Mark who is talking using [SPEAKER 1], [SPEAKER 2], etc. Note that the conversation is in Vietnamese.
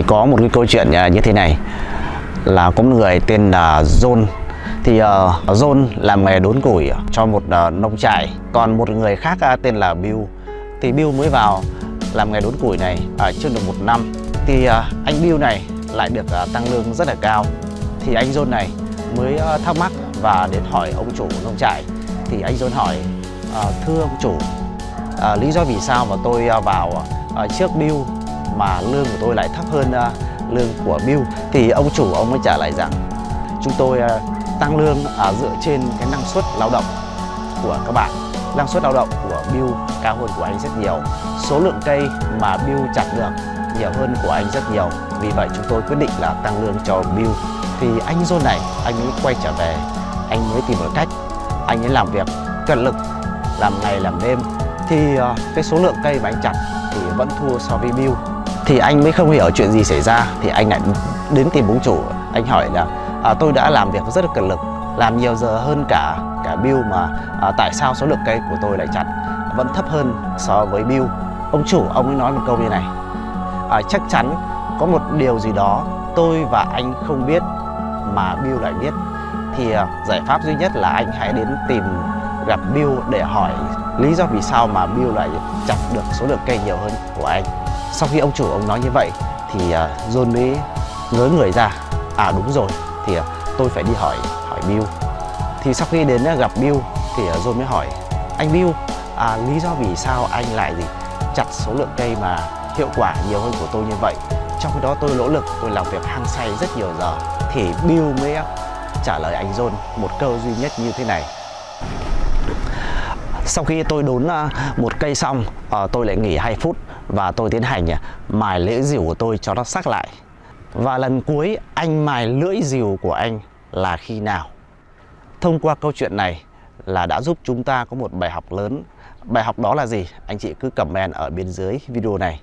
[SPEAKER 1] thì có một cái câu chuyện à, như thế này. Là có một người tên là John. Thì uh, John làm nghề đốn củi cho một uh, nông trại. Còn một người khác uh, tên là Bill. Thì Bill mới vào làm nghề đốn củi này uh, chưa được một năm. Thì uh, anh Bill này lại được uh, tăng lương rất là cao. Thì anh John này mới uh, thắc mắc và đến hỏi ông chủ nông trại. Thì anh John hỏi uh, thưa ông chủ uh, lý do vì sao mà tôi uh, vào uh, trước Bill mà lương của tôi lại thấp hơn uh, lương của Bill. Thì ông chủ ông mới trả lời rằng chúng tôi uh, tăng lương uh, dựa trên cái năng suất lao động của các bạn. Năng suất lao động của Bill cao hơn của anh rất nhiều. Số lượng cây mà Bill chặt được nhiều hơn của anh rất nhiều. Vì vậy chúng tôi quyết định là tăng lương cho Bill. Thì anh John này anh ấy quay trở về. Anh mới tìm một cách. Anh ấy làm việc cẩn lực làm ngày làm đêm. Thì uh, cái số lượng cây mà anh chặt thì vẫn thua so với Bill thì anh mới không hiểu chuyện gì xảy ra. Thì anh lại đến tìm ông chủ. Anh hỏi là à, tôi đã làm việc rất là cẩn lực làm nhiều giờ hơn cả cả Bill mà à, tại sao số lượng cây của tôi lại chặt vẫn thấp hơn so với Bill. Ông chủ ông ấy nói một câu như này. À, chắc chắn có một điều gì đó tôi và anh không biết mà Bill lại biết. Thì à, giải pháp duy nhất là anh hãy đến tìm gặp Bill để hỏi lý do vì sao mà Bill lại chặt được số lượng cây nhiều hơn của anh sau khi ông chủ ông nói như vậy thì uh, John mới ngớ người ra. À đúng rồi thì uh, tôi phải đi hỏi hỏi Bill. Thì sau khi đến uh, gặp Bill thì uh, John mới hỏi anh Bill à, lý do vì sao anh lại gì chặt số lượng cây mà hiệu quả nhiều hơn của tôi như vậy? Trong khi đó tôi nỗ lực tôi làm việc hăng say rất nhiều giờ. Thì Bill mới trả lời anh John một câu duy nhất như thế này. Sau khi tôi đốn một cây xong tôi lại nghỉ 2 phút và tôi tiến hành à, mài lưỡi dìu của tôi cho nó sắc lại. Và lần cuối, anh mài lưỡi dìu của anh là khi nào? Thông qua câu chuyện này là đã giúp chúng ta có một bài học lớn. Bài học đó là gì? Anh chị cứ comment ở bên dưới video này.